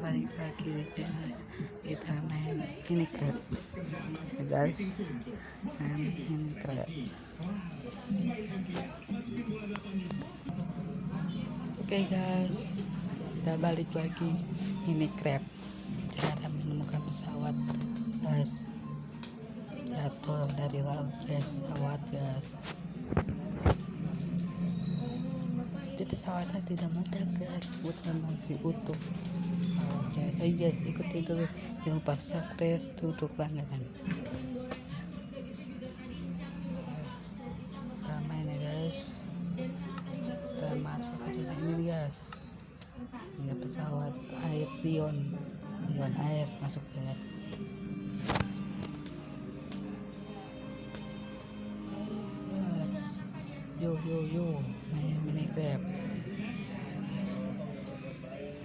balik lagi kita main ini crab ya guys main ini crab oke guys. Kita balik lagi. Ini crab cara menemukan pesawat guys. Jatuh dari laut guys. Pesawat guys. Di pesawatnya tidak mudah guys. Bukan masih utuh ayo ikuti dulu jangan lupa subscribe untuk langganan kita main ya guys kita masuk ke dalam ini guys ini pesawat air Lion Lion air masuk Ayo, guys yo yo yo main mini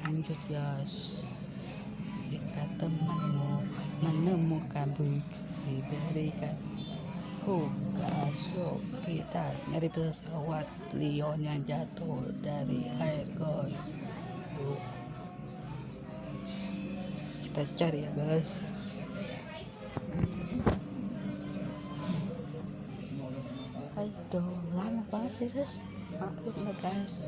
lanjut guys jika temanmu menemukan diberikan yuk kita nyari pesawat Lion yang jatuh dari air guys. Kita cari ya guys. Aduh, lama banget ya guys. Maklum lah guys.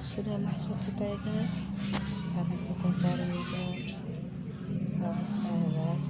sudah masuk kita ya guys Sekarang kita cari guys Sampai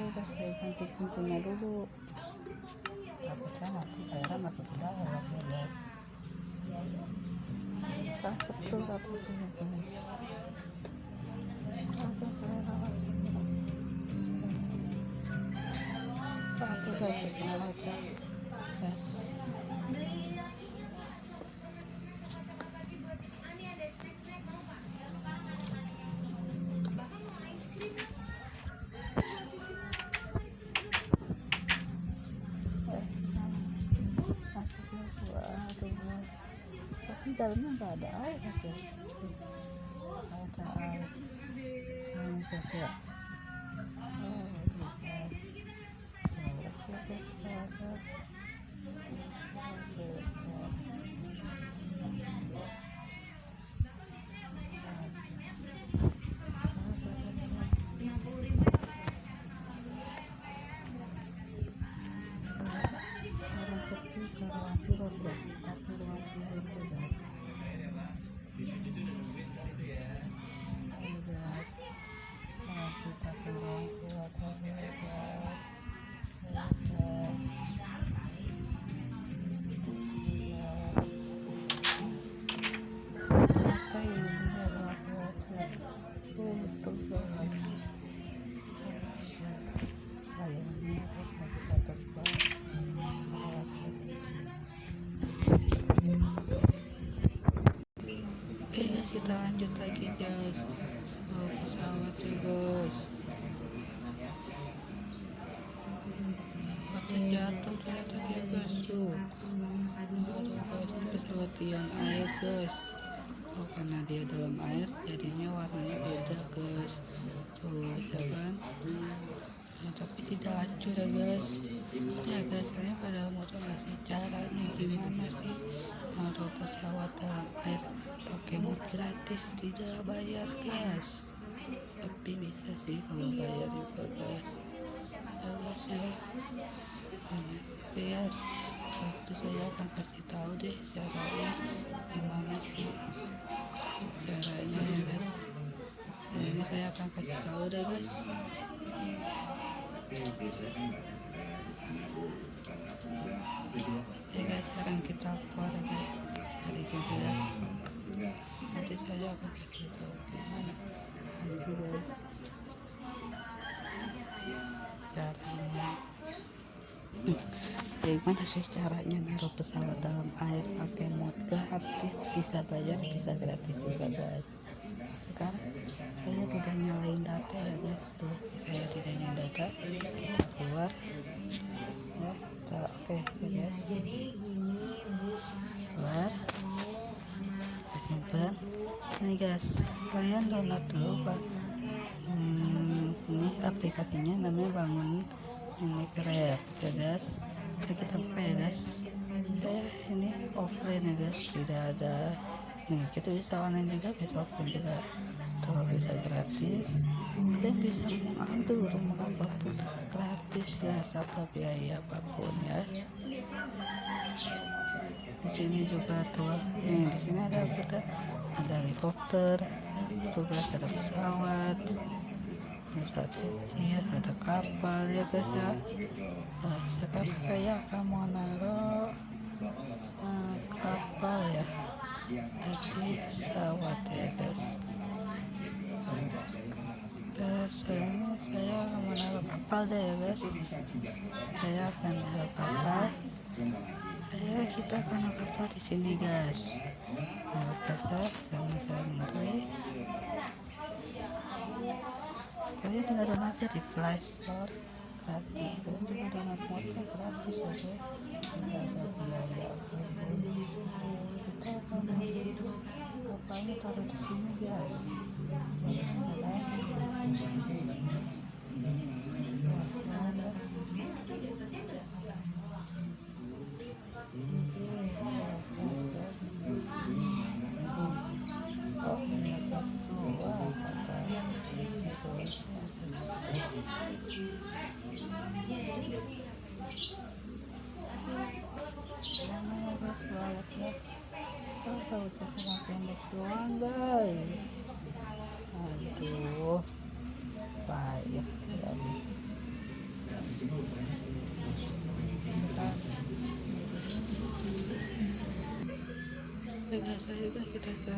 dari ganti pintunya dulu takutnya ya aja guys dalamnya nggak ada air ada air ini guys lagi eh, guys pesawat ya guys macam jatuh ternyata tadi ya guys. Tuh guys pesawat yang air guys. Oh karena dia dalam air jadinya warnanya beda guys. Tuh ya kan? Nah, tapi tidak hancur ya guys. Ya guys kalian pada mau coba caranya gimana sih nah, pesawat dalam air? Gratis tidak bayar guys. Tapi bisa sih kalau bayar juga guys. Ya guys ya. Guys waktu saya akan kasih tahu deh caranya gimana sih caranya ya guys. Nah, ini saya akan kasih tahu deh guys. Ya guys sekarang kita keluar ya guys. Sini ya nanti saya akan gimana nanti guys caranya. Gimana sih caranya naruh pesawat dalam air pakai mod gratis bisa bayar bisa gratis juga guys sekarang saya tidak nyalain data ya guys tuh saya tidak nyalain data. Keluar. Ya oke okay, guys keluar. kita ini guys. Kalian download dulu pak. Hmm, ini aplikasinya namanya bangun ini grab ya guys. Oke, kita buka ya guys? Saya ini offline ya guys. Tidak ada. Nih kita bisa online juga bisa offline juga. Tuh bisa gratis. Kalian bisa mengambil rumah apa pun. Gratis ya tanpa biaya apa pun ya sini juga tuh. Nih di sini ada kita ada helikopter tugas ada pesawat ada satelit ada kapal ya guys ya. Nah, sekarang saya akan mau naruh uh, kapal ya di pesawat ya guys. Guys ini saya akan menaruh kapal deh ya guys. Saya akan naruh kapal saya kita akan kapal di sini guys naruh kasar jangan saya ngeri kalian tinggal download aja di Play Store gratis kalian juga download modnya gratis aja tidak ada biaya kita akan kapalnya taruh di sini guys tahu cuma pendek doang guys aduh payah jadi guys ayo guys kita ke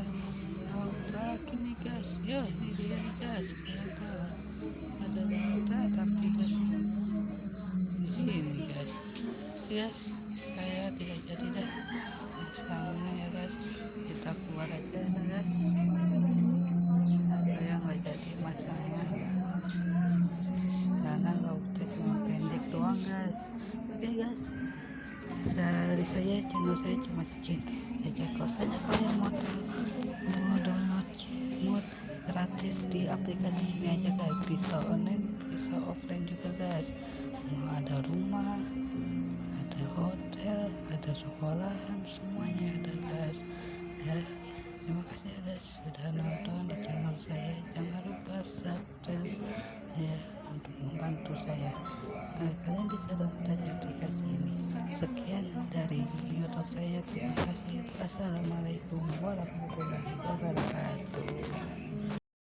laut ini guys ya ini dia guys ternyata ada laut tapi guys di sini guys. Guys saya tidak jadi dah. Masangnya ya guys kita keluar aja ya guys. Saya nggak jadi masangnya karena lautnya cuma pendek doang guys. Oke okay, guys. Dari saya channel saya cuma segitu aja aplikasi ini aja guys bisa online bisa offline juga guys. Mau ada rumah ada hotel ada sekolahan semuanya ada guys. Ya terima kasih ya guys sudah nonton di channel saya. Jangan lupa subscribe ya untuk membantu saya. Nah, kalian bisa download aplikasi ini. Sekian dari youtube saya. Terima kasih. Assalamualaikum warahmatullahi wabarakatuh